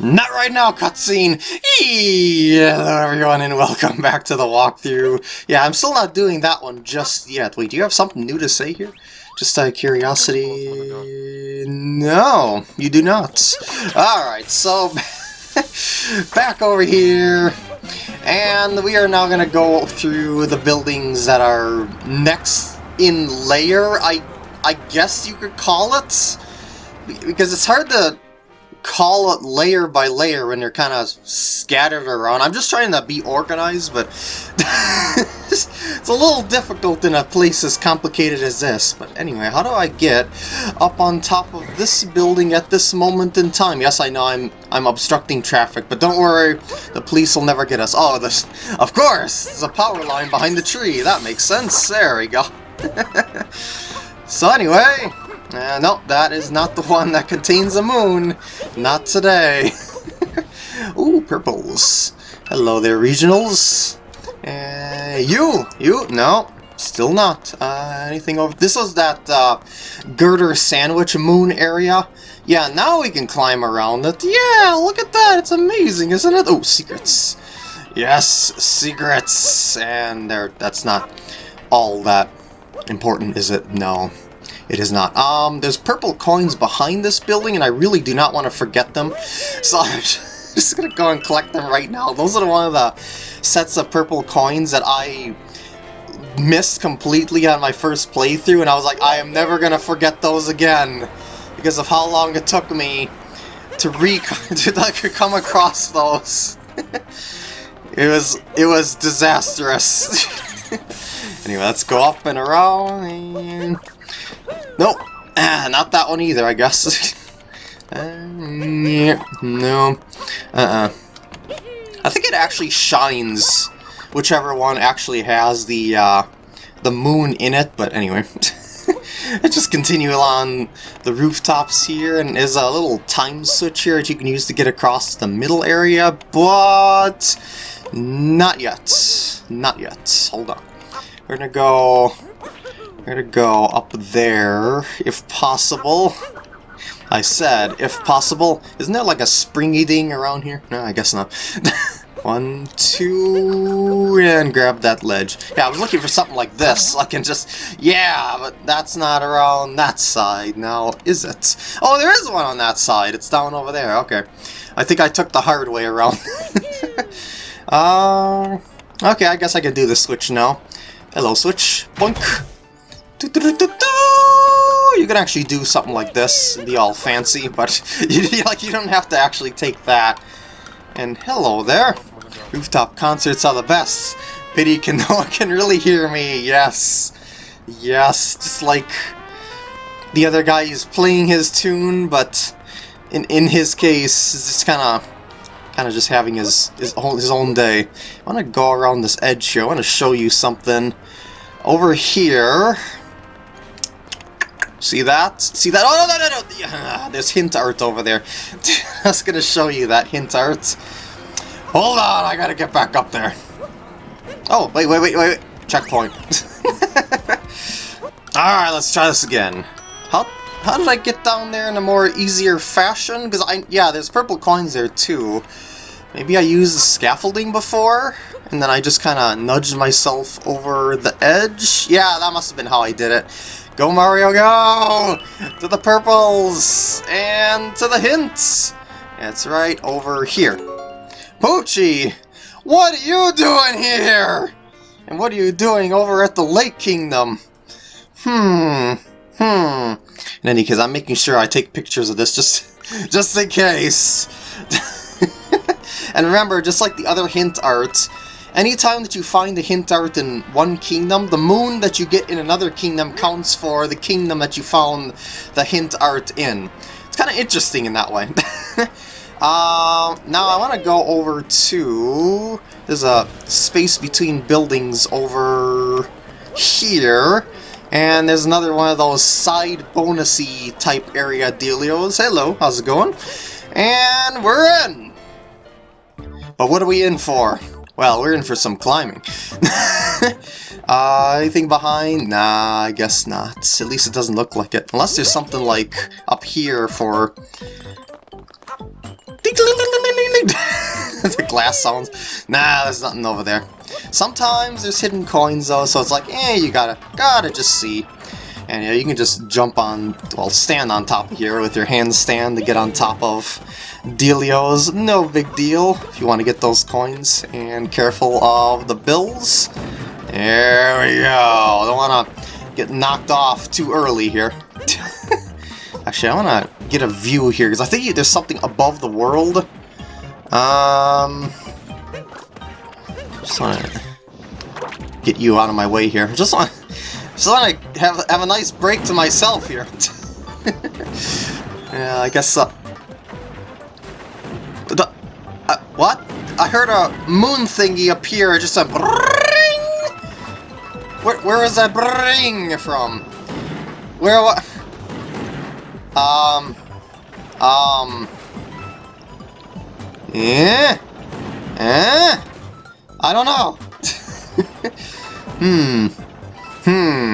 Not right now, cutscene! Hello everyone and welcome back to the walkthrough. Yeah, I'm still not doing that one just yet. Wait, do you have something new to say here? Just out of curiosity... No, you do not. Alright, so... back over here. And we are now going to go through the buildings that are next in layer, I, I guess you could call it. Because it's hard to call it layer by layer when they're kind of scattered around. I'm just trying to be organized, but it's a little difficult in a place as complicated as this. But anyway, how do I get up on top of this building at this moment in time? Yes, I know I'm I'm obstructing traffic, but don't worry, the police will never get us. Oh, this, of course, there's a power line behind the tree. That makes sense. There we go. so anyway, uh, no, that is not the one that contains a moon. Not today. Ooh, purples. Hello there, regionals. Uh, you! You! No, still not. Uh, anything over... This was that uh, girder sandwich moon area. Yeah, now we can climb around it. Yeah, look at that! It's amazing, isn't it? Oh, secrets. Yes, secrets! And there, that's not all that important, is it? No. It is not. Um, there's purple coins behind this building, and I really do not want to forget them. So I'm just gonna go and collect them right now. Those are one of the sets of purple coins that I missed completely on my first playthrough, and I was like, I am never gonna forget those again because of how long it took me to re to like come across those. it was it was disastrous. anyway, let's go up and around and Nope. Ah, not that one either, I guess. uh, yeah, no. Uh-uh. I think it actually shines, whichever one actually has the, uh, the moon in it, but anyway. Let's just continue along the rooftops here, and there's a little time switch here that you can use to get across the middle area, but not yet. Not yet. Hold on. We're gonna go gonna go up there, if possible. I said, if possible. Isn't there like a springy thing around here? No, I guess not. One, two, and grab that ledge. Yeah, I was looking for something like this. I can just, yeah, but that's not around that side now, is it? Oh, there is one on that side. It's down over there. Okay. I think I took the hard way around. uh, okay, I guess I can do the switch now. Hello, switch. Boink. You can actually do something like this, the all fancy, but you, like you don't have to actually take that. And hello there. Rooftop concerts are the best. Pity can no one can really hear me. Yes. Yes, just like the other guy is playing his tune, but in in his case, it's just kind of kind of just having his his own, his own day. I want to go around this edge here. I want to show you something over here. See that? See that? Oh, no, no, no, no! Yeah, there's hint art over there. I was gonna show you that hint art. Hold on, I gotta get back up there. Oh, wait, wait, wait, wait. Checkpoint. Alright, let's try this again. How, how did I get down there in a more easier fashion? Because I, yeah, there's purple coins there too. Maybe I used the scaffolding before, and then I just kind of nudged myself over the edge? Yeah, that must have been how I did it. Go Mario, go! To the purples! And to the hints! It's right over here. Poochy! What are you doing here? And what are you doing over at the Lake Kingdom? Hmm. Hmm. In any case, I'm making sure I take pictures of this just, just in case. and remember, just like the other hint art, Anytime that you find the hint art in one kingdom, the moon that you get in another kingdom counts for the kingdom that you found the hint art in. It's kind of interesting in that way. uh, now I want to go over to... There's a space between buildings over here. And there's another one of those side bonusy type area dealios. Hello, how's it going? And we're in! But what are we in for? Well, we're in for some climbing. uh, anything behind? Nah, I guess not. At least it doesn't look like it. Unless there's something like up here for... the glass sounds. Nah, there's nothing over there. Sometimes there's hidden coins though, so it's like, eh, you gotta, gotta just see. And yeah, you can just jump on, well, stand on top of here with your handstand to get on top of Dealios. No big deal if you want to get those coins. And careful of the bills. There we go. Don't want to get knocked off too early here. Actually, I want to get a view here, because I think there's something above the world. Um... Just want to get you out of my way here. Just want just want to have, have a nice break to myself here. yeah, I guess... Uh, the, uh, what? I heard a moon thingy appear, just a bring. Where, where is that bring from? Where what? Um... Um... Yeah? Eh? I don't know. hmm. Hmm.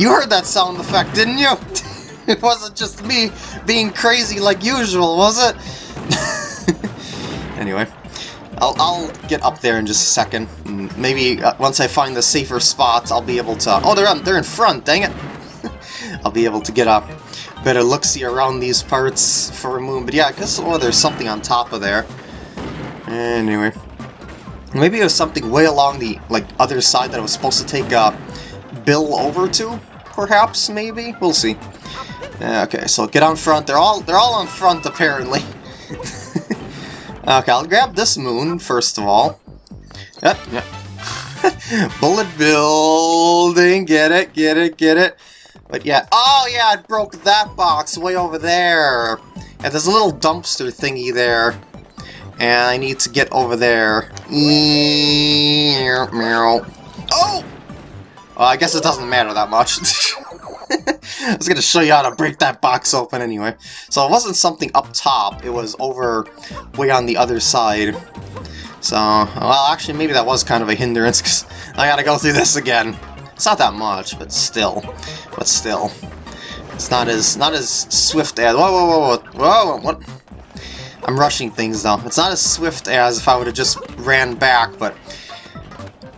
You heard that sound effect, didn't you? it wasn't just me being crazy like usual, was it? anyway, I'll, I'll get up there in just a second. Maybe uh, once I find the safer spots, I'll be able to... Oh, they're, on, they're in front, dang it! I'll be able to get a better look-see around these parts for a moon. But yeah, I guess oh, there's something on top of there. Anyway. Maybe it was something way along the like other side that I was supposed to take uh, Bill over to, perhaps, maybe? We'll see. Okay, so get on front. They're all they're all on front apparently. okay, I'll grab this moon first of all. Yep, yep. Bullet building, get it, get it, get it. But yeah, oh yeah, I broke that box way over there. And there's a little dumpster thingy there. And I need to get over there. Oh! Well, I guess it doesn't matter that much. I was going to show you how to break that box open anyway. So it wasn't something up top, it was over way on the other side. So, well, actually, maybe that was kind of a hindrance, because I gotta go through this again. It's not that much, but still. But still. It's not as not as swift as... Whoa, whoa, whoa, whoa, whoa, what? I'm rushing things, though. It's not as swift as if I would have just ran back, but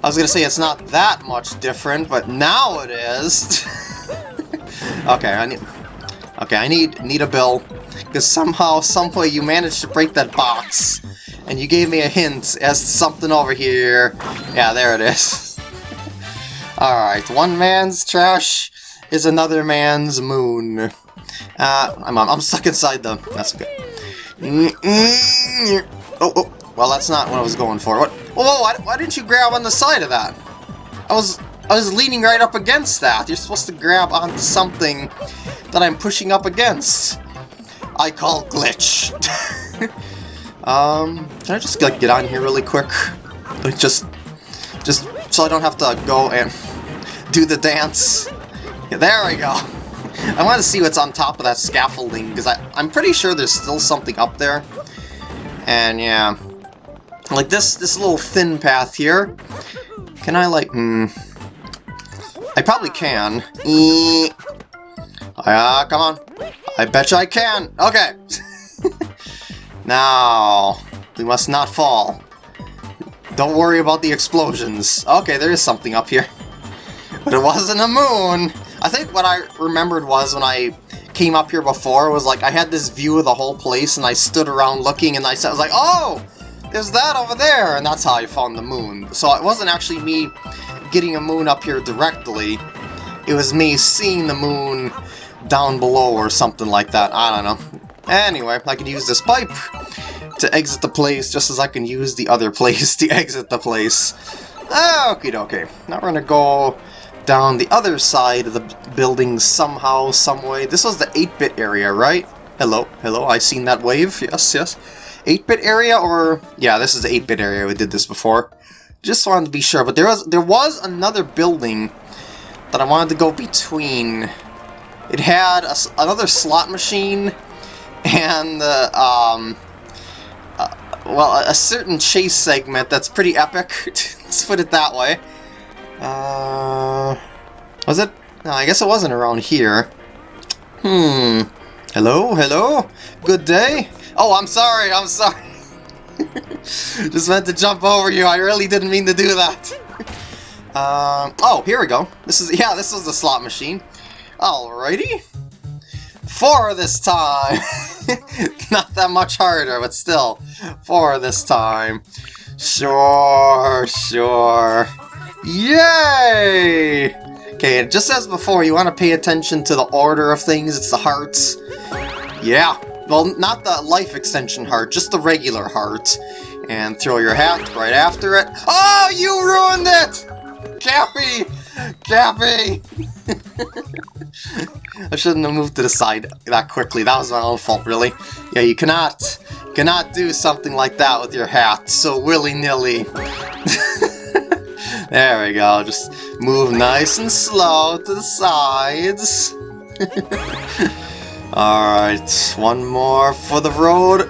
I was gonna say it's not that much different, but now it is. okay, I need. Okay, I need need a bill because somehow, someway, you managed to break that box, and you gave me a hint as to something over here. Yeah, there it is. All right, one man's trash is another man's moon. Uh, I'm I'm stuck inside them. That's okay. Oh, oh, well, that's not what I was going for. What? Whoa, why, why didn't you grab on the side of that? I was I was leaning right up against that. You're supposed to grab onto something that I'm pushing up against. I call glitch. um, can I just like get on here really quick? Like just, just so I don't have to go and do the dance. Yeah, there we go. I want to see what's on top of that scaffolding because I I'm pretty sure there's still something up there. And yeah, like this, this little thin path here. Can I like, hmm. I probably can. Ah, come on. I bet you I can. Okay. now, we must not fall. Don't worry about the explosions. Okay, there is something up here. But it wasn't a moon. I think what I remembered was when I came up here before was like I had this view of the whole place and I stood around looking and I was like, oh, there's that over there, and that's how I found the moon. So it wasn't actually me getting a moon up here directly, it was me seeing the moon down below or something like that, I don't know. Anyway, I can use this pipe to exit the place just as I can use the other place to exit the place. Okie dokie. Now we're gonna go down the other side of the building somehow, someway. This was the 8-bit area, right? Hello, hello, I seen that wave, yes, yes. 8-bit area, or... Yeah, this is the 8-bit area, we did this before. Just wanted to be sure, but there was there was another building that I wanted to go between. It had a, another slot machine and, uh, um... Uh, well, a certain chase segment that's pretty epic, let's put it that way. Uh... Was it? No, I guess it wasn't around here. Hmm... Hello? Hello? Good day? Oh, I'm sorry, I'm sorry. Just meant to jump over you. I really didn't mean to do that. Um, oh, here we go. This is, yeah, this is the slot machine. Alrighty. Four this time. Not that much harder, but still. Four this time. Sure, sure. Yay! Okay, just as before, you want to pay attention to the order of things. It's the hearts. Yeah. Well, not the life extension heart, just the regular heart. And throw your hat right after it. Oh, you ruined it! Cappy! Cappy! I shouldn't have moved to the side that quickly. That was my own fault, really. Yeah, you cannot, cannot do something like that with your hat so willy-nilly. there we go. Just move nice and slow to the sides. Alright, one more for the road.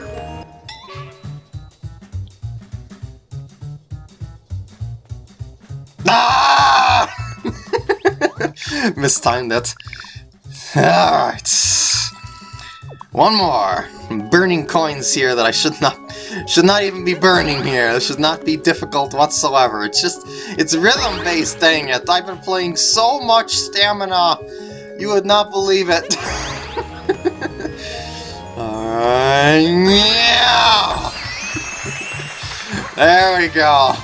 Ah! Mistimed it. Alright. One more. Burning coins here that I should not should not even be burning here. This should not be difficult whatsoever. It's just it's rhythm based, dang it. I've been playing so much stamina. You would not believe it. uh, yeah. There we go.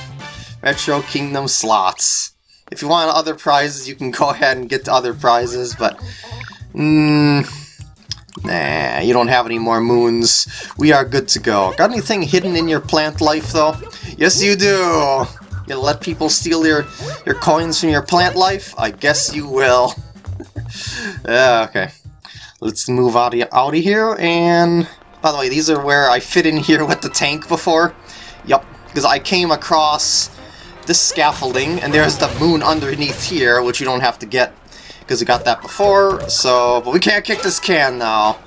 Metro Kingdom slots. If you want other prizes, you can go ahead and get to other prizes, but... Mmm... Nah, you don't have any more moons. We are good to go. Got anything hidden in your plant life, though? Yes, you do! You let people steal your, your coins from your plant life? I guess you will. yeah, okay. Let's move out of, out of here, and... By the way, these are where I fit in here with the tank before. Yup, because I came across this scaffolding, and there's the moon underneath here, which you don't have to get, because we got that before, so... But we can't kick this can now.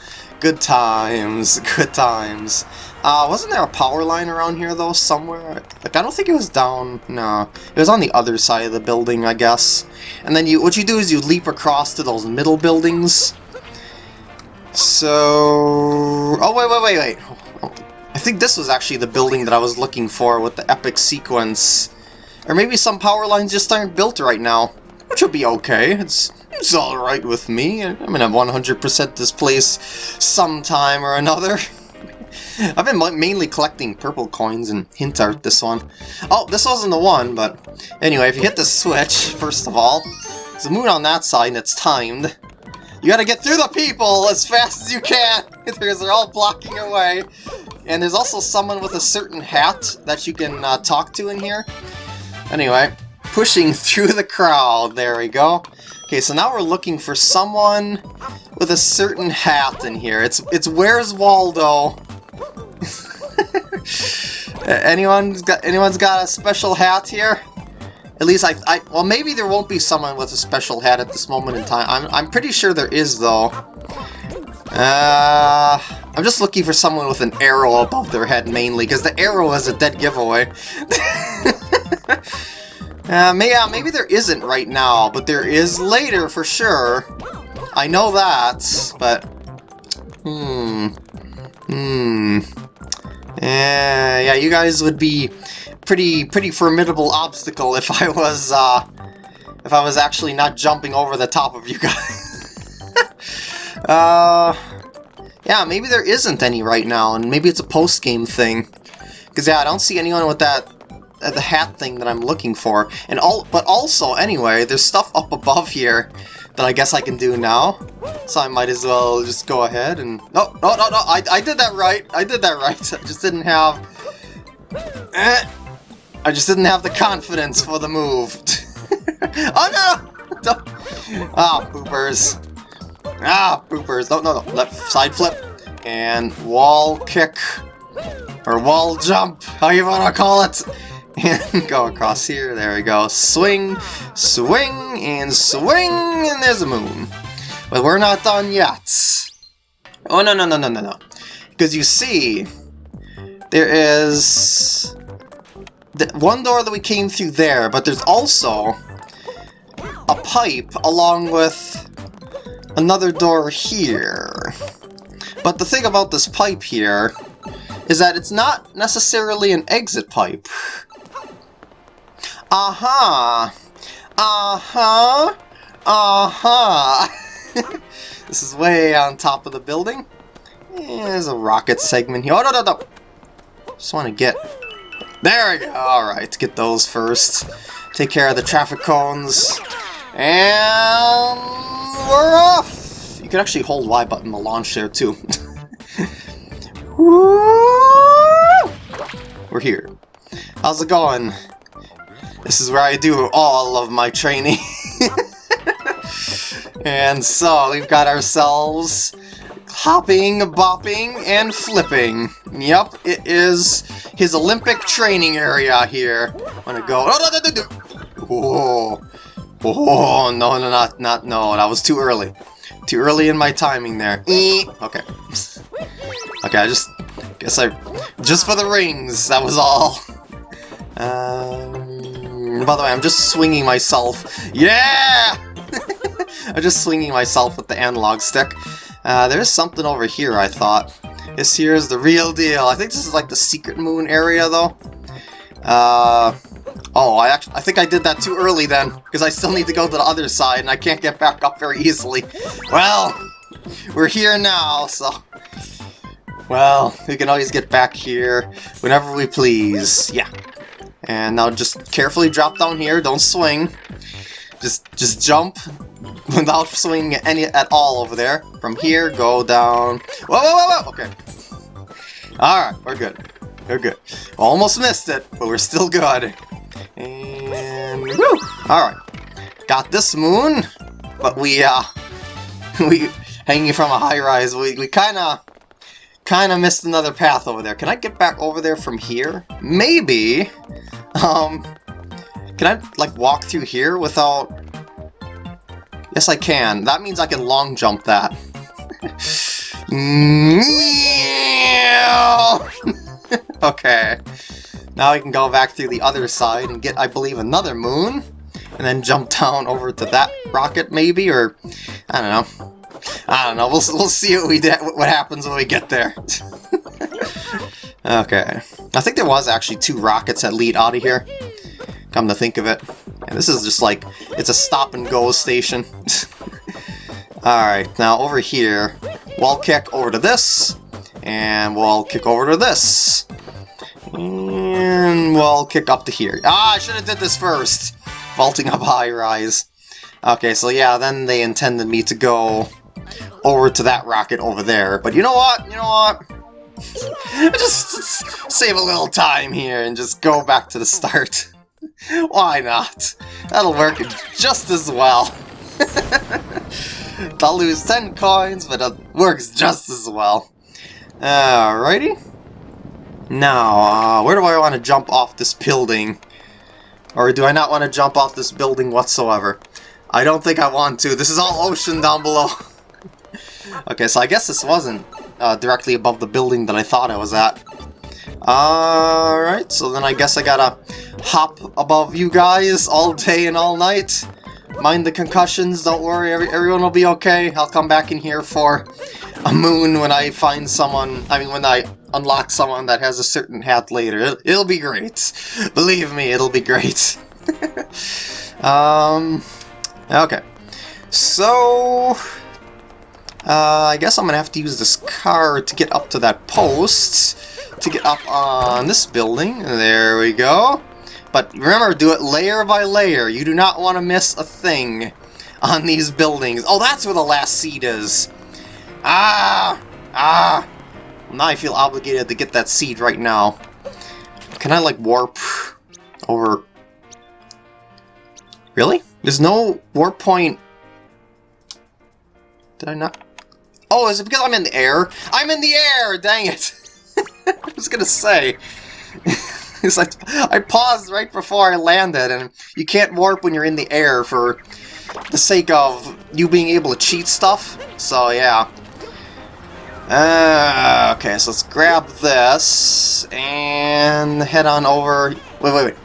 Good times, good times. Uh, wasn't there a power line around here, though, somewhere? Like, I don't think it was down, no. It was on the other side of the building, I guess. And then you, what you do is you leap across to those middle buildings. So... Oh, wait, wait, wait, wait. I think this was actually the building that I was looking for with the epic sequence. Or maybe some power lines just aren't built right now, which would be okay. It's it's alright with me. I'm gonna 100% this place sometime or another. I've been mainly collecting purple coins and hint art this one. Oh, this wasn't the one, but anyway, if you hit the switch, first of all, there's a moon on that side and it's timed. You gotta get through the people as fast as you can, because they're all blocking your way. And there's also someone with a certain hat that you can uh, talk to in here. Anyway, pushing through the crowd. There we go. Okay, so now we're looking for someone with a certain hat in here. It's it's Where's Waldo? anyone's got anyone's got a special hat here? At least I, I well maybe there won't be someone with a special hat at this moment in time. I'm I'm pretty sure there is though. Uh, I'm just looking for someone with an arrow above their head mainly, because the arrow is a dead giveaway. uh, may, yeah, maybe there isn't right now, but there is later for sure. I know that, but... Hmm... Hmm... Uh, yeah, you guys would be pretty pretty formidable obstacle if I was uh, if I was actually not jumping over the top of you guys. uh, yeah, maybe there isn't any right now, and maybe it's a post-game thing. Because, yeah, I don't see anyone with that uh, the hat thing that I'm looking for. And all, But also, anyway, there's stuff up above here that I guess I can do now. So I might as well just go ahead and... No, no, no, no, I, I did that right. I did that right. I just didn't have... Eh, I just didn't have the confidence for the move. oh, no! Ah, oh, poopers. Ah, poopers. No, no, no. Left side flip. And wall kick. Or wall jump. How you wanna call it. And go across here. There we go. Swing, swing, and swing. And there's a moon. But we're not done yet. Oh, no, no, no, no, no, no. Because you see, there is the one door that we came through there, but there's also a pipe along with another door here. But the thing about this pipe here is that it's not necessarily an exit pipe. Uh-huh. Uh-huh. Uh-huh. this is way on top of the building. Yeah, there's a rocket segment here. Oh, no, no, no. Just want to get... There we go. Alright, get those first. Take care of the traffic cones. And... We're off! You can actually hold Y button to launch there, too. We're here. How's it going? This is where I do all of my training. and so, we've got ourselves hopping, bopping, and flipping. Yep, it is his Olympic training area here. I'm gonna go. Oh, no, no, no. Whoa. Oh, no, no, not, not, no, that was too early. Too early in my timing there. Okay. Okay, I just, guess I, just for the rings, that was all. Um, by the way, I'm just swinging myself. Yeah! I'm just swinging myself with the analog stick. Uh, there's something over here, I thought. This here is the real deal. I think this is like the secret moon area, though. Uh, oh, I actually, I think I did that too early then, because I still need to go to the other side, and I can't get back up very easily. Well, we're here now, so... Well, we can always get back here whenever we please. Yeah. And now just carefully drop down here, don't swing. Just just jump without swinging any at all over there. From here, go down. Whoa, whoa, whoa, whoa! Okay. Alright, we're good. We're good. Almost missed it, but we're still good. And woo! Alright. Got this moon, but we uh we hanging from a high rise, we, we kinda kinda missed another path over there. Can I get back over there from here? Maybe. Um can I like walk through here without Yes, I can. That means I can long jump that. okay. Now I can go back through the other side and get, I believe, another moon. And then jump down over to that rocket, maybe? Or, I don't know. I don't know. We'll, we'll see what, we what happens when we get there. okay. I think there was actually two rockets that lead out of here. Come to think of it. And this is just like, it's a stop-and-go station. Alright, now over here, wall kick over to this, and wall kick over to this. And wall kick up to here. Ah, I should have did this first! Vaulting up high rise. Okay, so yeah, then they intended me to go over to that rocket over there. But you know what? You know what? just save a little time here and just go back to the start. Why not? That'll work just as well. I'll lose 10 coins, but it works just as well. Alrighty. Now, uh, where do I want to jump off this building? Or do I not want to jump off this building whatsoever? I don't think I want to. This is all ocean down below. okay, so I guess this wasn't uh, directly above the building that I thought I was at. Alright, so then I guess I gotta hop above you guys all day and all night. Mind the concussions, don't worry, every, everyone will be okay. I'll come back in here for a moon when I find someone, I mean when I unlock someone that has a certain hat later. It'll, it'll be great. Believe me, it'll be great. um, okay. So, uh, I guess I'm gonna have to use this car to get up to that post to get up on this building. There we go. But remember, do it layer by layer. You do not want to miss a thing on these buildings. Oh, that's where the last seed is. Ah! Ah! Now I feel obligated to get that seed right now. Can I, like, warp over... Really? There's no warp point... Did I not... Oh, is it because I'm in the air? I'm in the air! Dang it! I was gonna say. it's like I paused right before I landed, and you can't warp when you're in the air for the sake of you being able to cheat stuff. So yeah. Uh, okay, so let's grab this and head on over. Wait, wait, wait.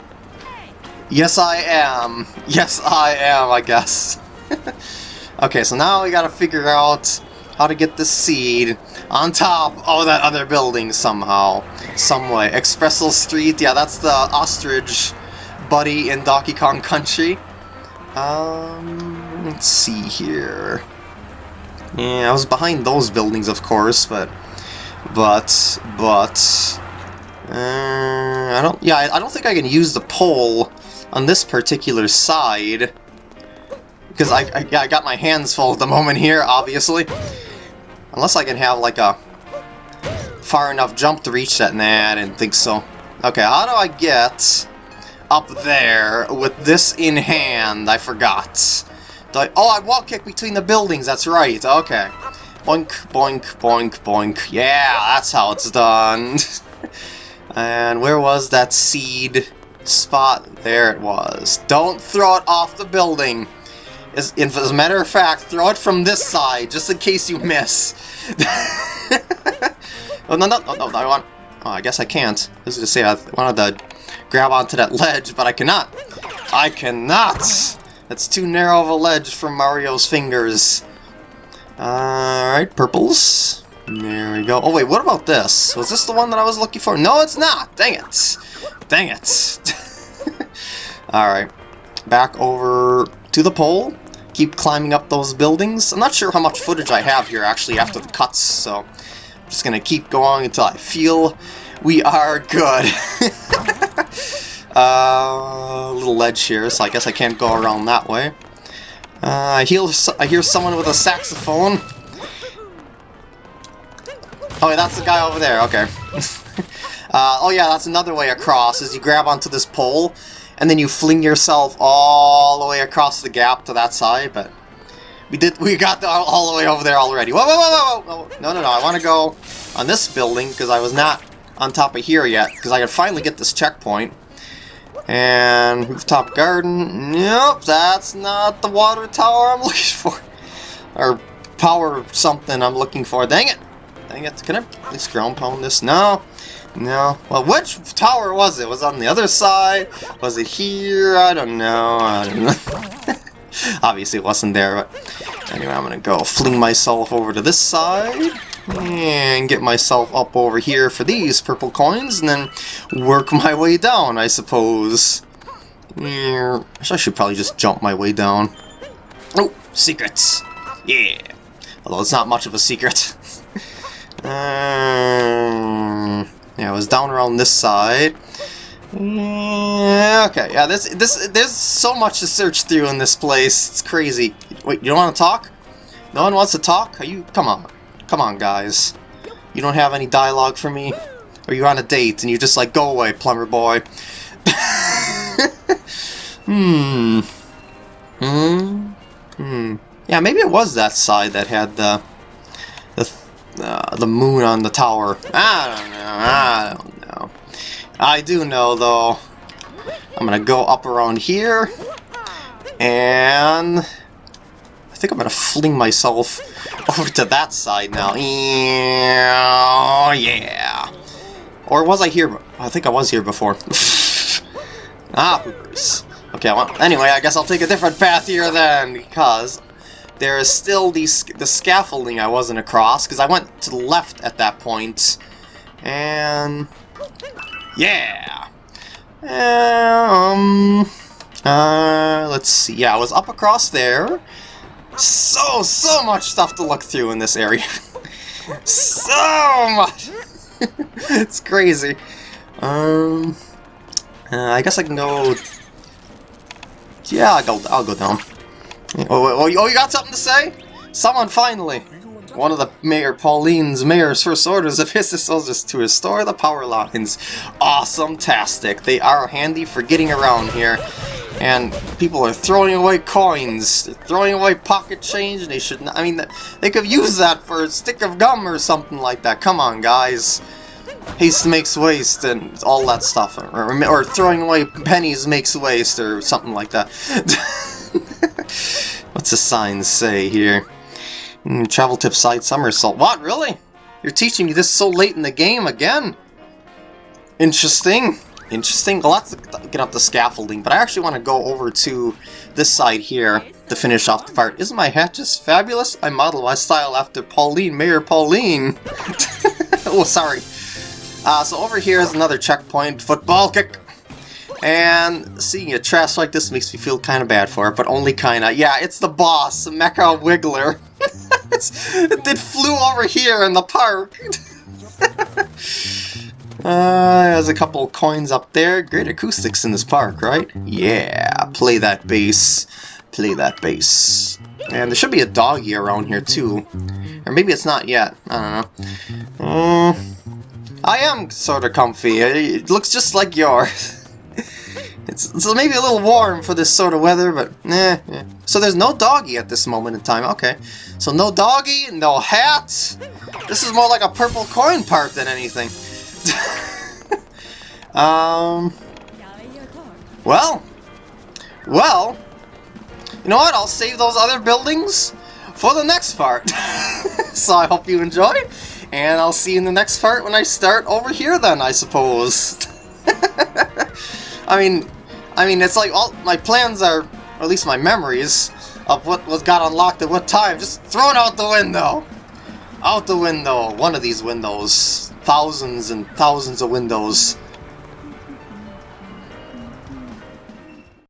Yes, I am. Yes, I am, I guess. okay, so now we gotta figure out how to get the seed. On top of that other building somehow, some way. Expresso Street, yeah, that's the ostrich buddy in Donkey Kong Country. Um, let's see here. Yeah, I was behind those buildings, of course, but, but, but, uh, I don't, yeah, I don't think I can use the pole on this particular side. Because I, I, I got my hands full at the moment here, obviously. Unless I can have, like, a far enough jump to reach that. Nah, I didn't think so. Okay, how do I get up there with this in hand? I forgot. I, oh, I wall kick between the buildings, that's right. Okay. Boink, boink, boink, boink. Yeah, that's how it's done. and where was that seed spot? There it was. Don't throw it off the building. As, as a matter of fact, throw it from this side, just in case you miss. oh, no, no, no, no, I want... Oh, I guess I can't. I was going to say I wanted to grab onto that ledge, but I cannot. I cannot! That's too narrow of a ledge for Mario's fingers. Alright, purples. There we go. Oh wait, what about this? Was this the one that I was looking for? No, it's not! Dang it! Dang it! Alright. Back over to the pole keep climbing up those buildings. I'm not sure how much footage I have here actually after the cuts, so I'm just gonna keep going until I feel we are good. uh, little ledge here, so I guess I can't go around that way. Uh, I, hear, I hear someone with a saxophone. Oh, that's the guy over there, okay. uh, oh yeah, that's another way across, is you grab onto this pole, and then you fling yourself all the way across the gap to that side, but we did we got the, all the way over there already. Whoa, whoa, whoa, whoa, whoa. No, no, no, I want to go on this building because I was not on top of here yet because I could finally get this checkpoint. And rooftop garden, nope, that's not the water tower I'm looking for. Or power something I'm looking for. Dang it! Dang it, can I at least ground pound this? No. No. Well, which tower was it? Was it on the other side? Was it here? I don't know. I don't know. Obviously it wasn't there, but anyway, I'm gonna go fling myself over to this side and get myself up over here for these purple coins and then work my way down, I suppose. Yeah. I should probably just jump my way down. Oh, secrets! Yeah! Although it's not much of a secret. Um, yeah, it was down around this side. Yeah, okay, yeah, this, this, there's so much to search through in this place. It's crazy. Wait, you don't want to talk? No one wants to talk? Are you, come on. Come on, guys. You don't have any dialogue for me? Or you're on a date and you're just like, go away, plumber boy. hmm. Hmm. Hmm. Yeah, maybe it was that side that had the uh, the moon on the tower. I don't know. I don't know. I do know, though. I'm gonna go up around here. And... I think I'm gonna fling myself over to that side now. Yeah. Or was I here? I think I was here before. ah. Okay, well, anyway, I guess I'll take a different path here then, because there is still the, the scaffolding I wasn't across, because I went to the left at that point. And... Yeah! Um... Uh, let's see. Yeah, I was up across there. So, so much stuff to look through in this area. so much! it's crazy. Um... Uh, I guess I can go... Yeah, I'll go, I'll go down. Oh, oh, oh, you got something to say? Someone finally! One of the Mayor Pauline's mayor's first orders of his is to restore the power lines. Awesome-tastic. They are handy for getting around here. And people are throwing away coins, throwing away pocket change, and they should not, I mean, they could use that for a stick of gum or something like that. Come on, guys. Haste makes waste and all that stuff. Or, or throwing away pennies makes waste or something like that. What's the sign say here? Mm, travel tip side somersault. What, really? You're teaching me this so late in the game again? Interesting. interesting. To get up the scaffolding, but I actually want to go over to this side here to finish off the part. Isn't my hat just fabulous? I model my style after Pauline, Mayor Pauline. oh, sorry. Uh, so over here is another checkpoint, football kick. And seeing a trash like this makes me feel kind of bad for it, but only kind of. Yeah, it's the boss, Mecha Wiggler. it flew over here in the park. uh, there's a couple coins up there. Great acoustics in this park, right? Yeah, play that bass. Play that bass. And there should be a doggy around here too. Or maybe it's not yet. I don't know. Uh, I am sort of comfy. It looks just like yours. It's, maybe a little warm for this sort of weather, but eh, eh. So there's no doggy at this moment in time. Okay. So no doggy, no hat. This is more like a purple coin part than anything. um. Well. Well. You know what? I'll save those other buildings for the next part. so I hope you enjoyed. And I'll see you in the next part when I start over here then, I suppose. I mean, I mean, it's like all my plans are, or at least my memories, of what was got unlocked at what time, just thrown out the window. Out the window. One of these windows. Thousands and thousands of windows.